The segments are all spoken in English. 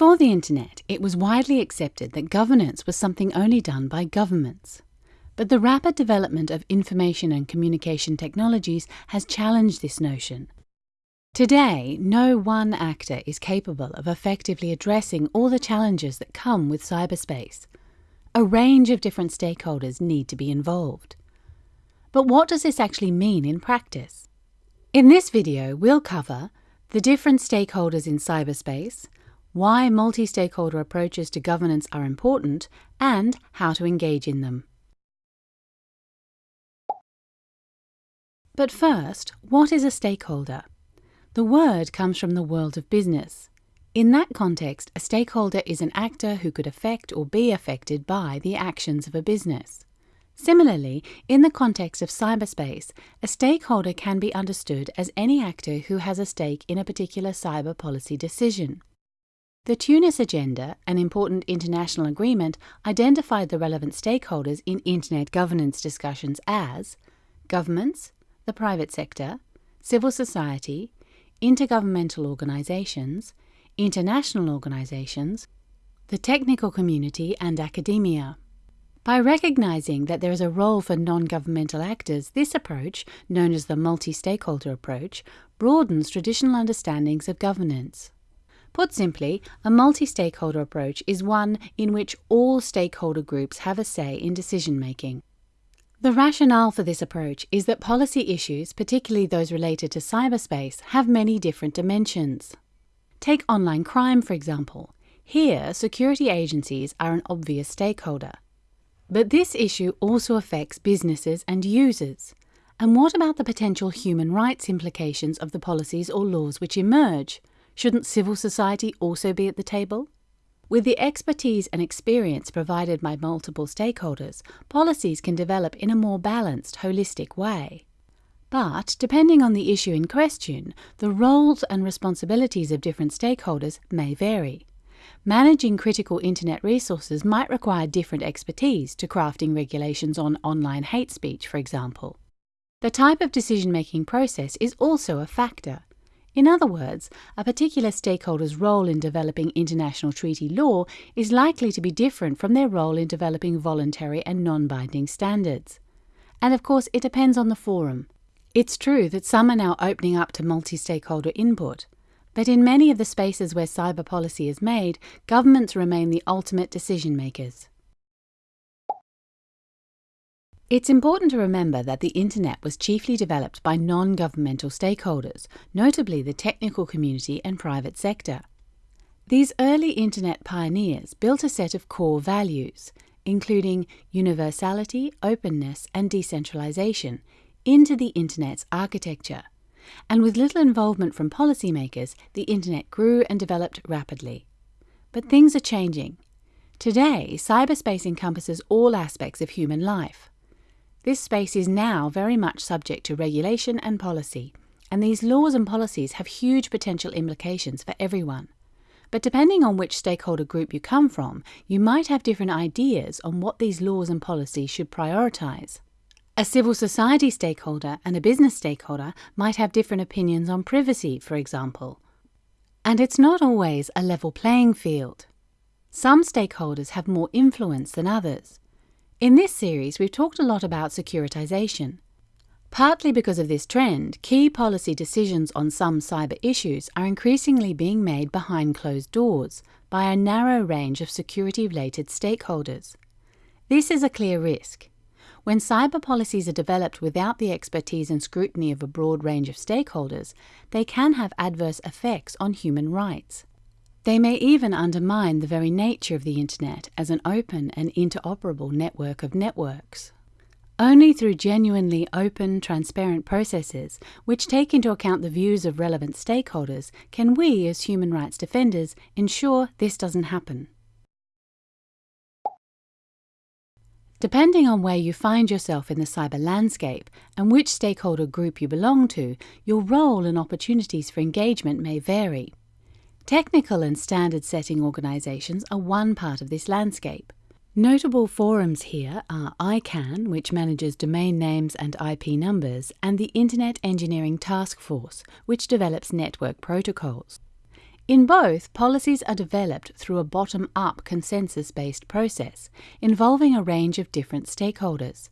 Before the internet, it was widely accepted that governance was something only done by governments. But the rapid development of information and communication technologies has challenged this notion. Today, no one actor is capable of effectively addressing all the challenges that come with cyberspace. A range of different stakeholders need to be involved. But what does this actually mean in practice? In this video, we'll cover the different stakeholders in cyberspace, why multi-stakeholder approaches to governance are important, and how to engage in them. But first, what is a stakeholder? The word comes from the world of business. In that context, a stakeholder is an actor who could affect or be affected by the actions of a business. Similarly, in the context of cyberspace, a stakeholder can be understood as any actor who has a stake in a particular cyber policy decision. The Tunis Agenda, an important international agreement, identified the relevant stakeholders in Internet governance discussions as governments, the private sector, civil society, intergovernmental organizations, international organizations, the technical community, and academia. By recognizing that there is a role for non-governmental actors, this approach, known as the multi-stakeholder approach, broadens traditional understandings of governance. Put simply, a multi-stakeholder approach is one in which all stakeholder groups have a say in decision-making. The rationale for this approach is that policy issues, particularly those related to cyberspace, have many different dimensions. Take online crime, for example. Here, security agencies are an obvious stakeholder. But this issue also affects businesses and users. And what about the potential human rights implications of the policies or laws which emerge? Shouldn't civil society also be at the table? With the expertise and experience provided by multiple stakeholders, policies can develop in a more balanced, holistic way. But, depending on the issue in question, the roles and responsibilities of different stakeholders may vary. Managing critical internet resources might require different expertise to crafting regulations on online hate speech, for example. The type of decision-making process is also a factor. In other words, a particular stakeholder's role in developing international treaty law is likely to be different from their role in developing voluntary and non-binding standards. And of course, it depends on the forum. It's true that some are now opening up to multi-stakeholder input, but in many of the spaces where cyber policy is made, governments remain the ultimate decision makers. It's important to remember that the Internet was chiefly developed by non-governmental stakeholders, notably the technical community and private sector. These early Internet pioneers built a set of core values, including universality, openness and decentralization, into the Internet's architecture and with little involvement from policymakers, the internet grew and developed rapidly. But things are changing. Today, cyberspace encompasses all aspects of human life. This space is now very much subject to regulation and policy, and these laws and policies have huge potential implications for everyone. But depending on which stakeholder group you come from, you might have different ideas on what these laws and policies should prioritise. A civil society stakeholder and a business stakeholder might have different opinions on privacy, for example. And it's not always a level playing field. Some stakeholders have more influence than others. In this series, we've talked a lot about securitization. Partly because of this trend, key policy decisions on some cyber issues are increasingly being made behind closed doors by a narrow range of security-related stakeholders. This is a clear risk. When cyber policies are developed without the expertise and scrutiny of a broad range of stakeholders, they can have adverse effects on human rights. They may even undermine the very nature of the Internet as an open and interoperable network of networks. Only through genuinely open, transparent processes, which take into account the views of relevant stakeholders, can we, as human rights defenders, ensure this doesn't happen. Depending on where you find yourself in the cyber landscape and which stakeholder group you belong to, your role and opportunities for engagement may vary. Technical and standard setting organizations are one part of this landscape. Notable forums here are ICANN, which manages domain names and IP numbers, and the Internet Engineering Task Force, which develops network protocols. In both, policies are developed through a bottom up consensus based process involving a range of different stakeholders.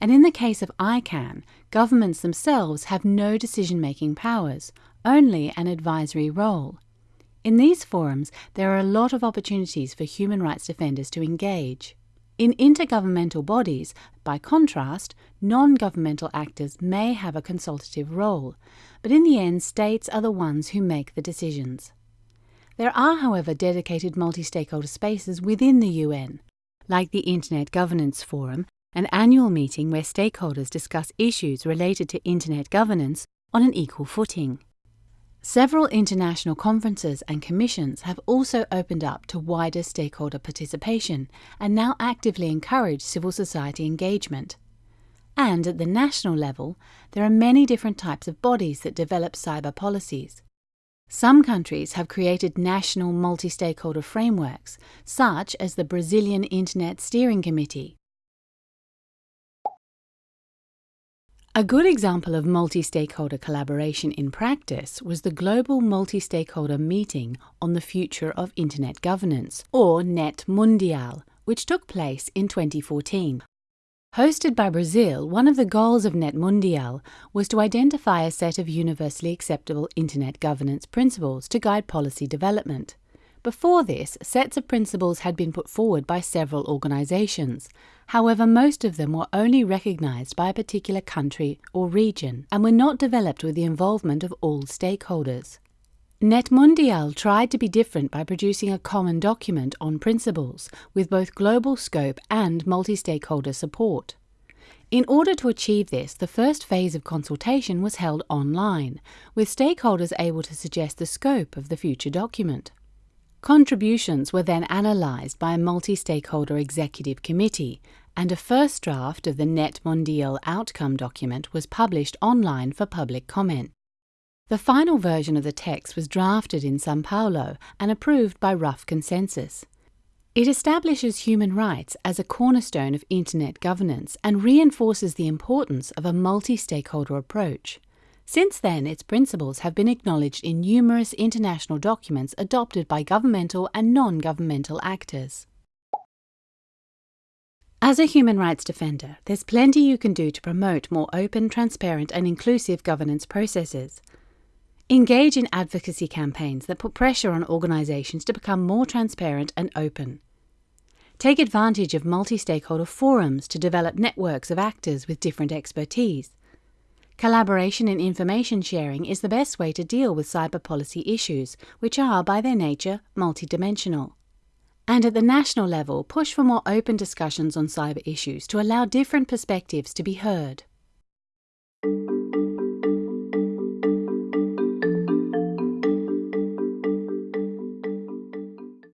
And in the case of ICANN, governments themselves have no decision making powers, only an advisory role. In these forums, there are a lot of opportunities for human rights defenders to engage. In intergovernmental bodies, by contrast, non governmental actors may have a consultative role, but in the end, states are the ones who make the decisions. There are, however, dedicated multi stakeholder spaces within the UN, like the Internet Governance Forum, an annual meeting where stakeholders discuss issues related to Internet governance on an equal footing. Several international conferences and commissions have also opened up to wider stakeholder participation and now actively encourage civil society engagement. And at the national level, there are many different types of bodies that develop cyber policies. Some countries have created national multi stakeholder frameworks, such as the Brazilian Internet Steering Committee. A good example of multi stakeholder collaboration in practice was the Global Multi Stakeholder Meeting on the Future of Internet Governance, or NET Mundial, which took place in 2014. Hosted by Brazil, one of the goals of Net Mundial was to identify a set of universally acceptable Internet governance principles to guide policy development. Before this, sets of principles had been put forward by several organizations. However, most of them were only recognized by a particular country or region and were not developed with the involvement of all stakeholders. NetMundial tried to be different by producing a common document on principles with both global scope and multi stakeholder support. In order to achieve this, the first phase of consultation was held online, with stakeholders able to suggest the scope of the future document. Contributions were then analysed by a multi stakeholder executive committee, and a first draft of the NETmundial outcome document was published online for public comment. The final version of the text was drafted in Sao Paulo and approved by rough consensus. It establishes human rights as a cornerstone of Internet governance and reinforces the importance of a multi stakeholder approach. Since then, its principles have been acknowledged in numerous international documents adopted by governmental and non governmental actors. As a human rights defender, there's plenty you can do to promote more open, transparent, and inclusive governance processes. Engage in advocacy campaigns that put pressure on organisations to become more transparent and open. Take advantage of multi stakeholder forums to develop networks of actors with different expertise. Collaboration and information sharing is the best way to deal with cyber policy issues, which are, by their nature, multidimensional. And at the national level, push for more open discussions on cyber issues to allow different perspectives to be heard.